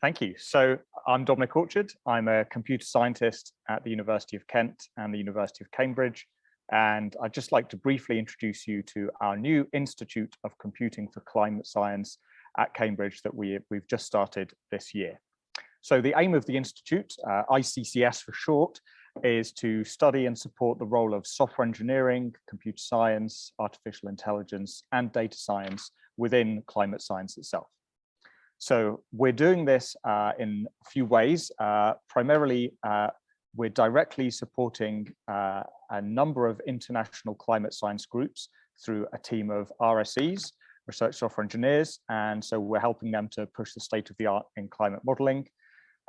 Thank you. So I'm Dominic Orchard. I'm a computer scientist at the University of Kent and the University of Cambridge. And I'd just like to briefly introduce you to our new Institute of Computing for Climate Science at Cambridge that we, we've just started this year. So the aim of the Institute, uh, ICCS for short, is to study and support the role of software engineering, computer science, artificial intelligence, and data science within climate science itself. So we're doing this uh, in a few ways. Uh, primarily, uh, we're directly supporting uh, a number of international climate science groups through a team of RSEs, research software engineers. And so we're helping them to push the state of the art in climate modeling.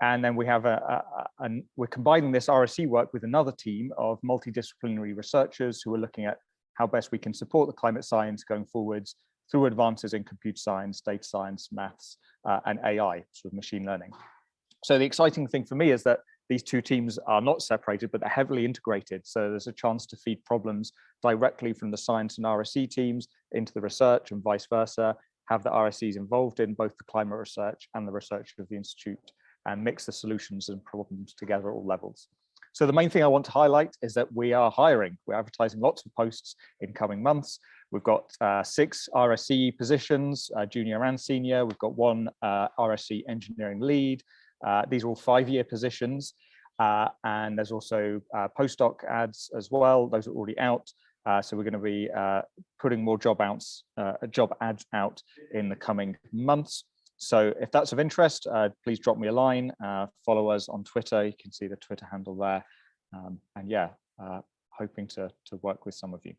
And then we have a, a, a, we're combining this RSE work with another team of multidisciplinary researchers who are looking at how best we can support the climate science going forwards through advances in computer science, data science, maths, uh, and AI, sort of machine learning. So the exciting thing for me is that these two teams are not separated, but they're heavily integrated. So there's a chance to feed problems directly from the science and RSE teams into the research and vice versa, have the RSEs involved in both the climate research and the research of the Institute and mix the solutions and problems together at all levels. So the main thing I want to highlight is that we are hiring. We're advertising lots of posts in coming months. We've got uh, six RSE positions, uh, junior and senior. We've got one uh, RSE engineering lead. Uh, these are all five-year positions. Uh, and there's also uh, postdoc ads as well. Those are already out. so we're going to be putting more job outs, job ads out in the coming months. So if that's of interest, uh, please drop me a line. Uh, follow us on Twitter. You can see the Twitter handle there. Um, and yeah, uh, hoping to, to work with some of you.